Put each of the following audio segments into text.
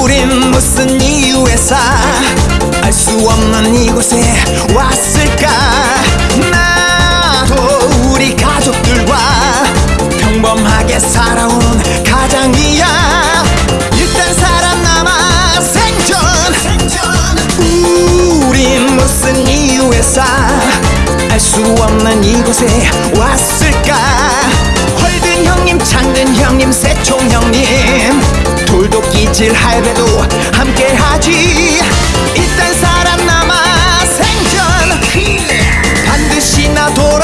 우린 무슨 이유에서 알 수 없는 이곳에 왔을 곳에 왔을까? 헐든 형님 창든 형님 새총 형님. 돌도 끼질 할배도 함께 하지. 일단 살아남아 생존 반드시 나 돌아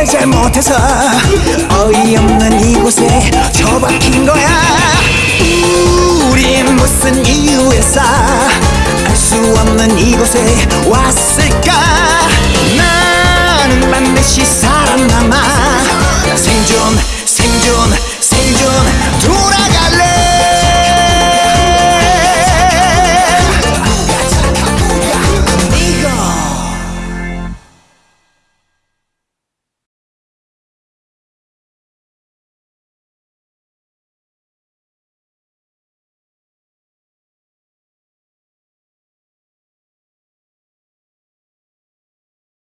뭘 잘못해서 어이없는 이곳에 처박힌 거야. 우린 무슨 이유에서 알 수 없는 이곳에 왔을까? 나는 반드시 살아남아 생존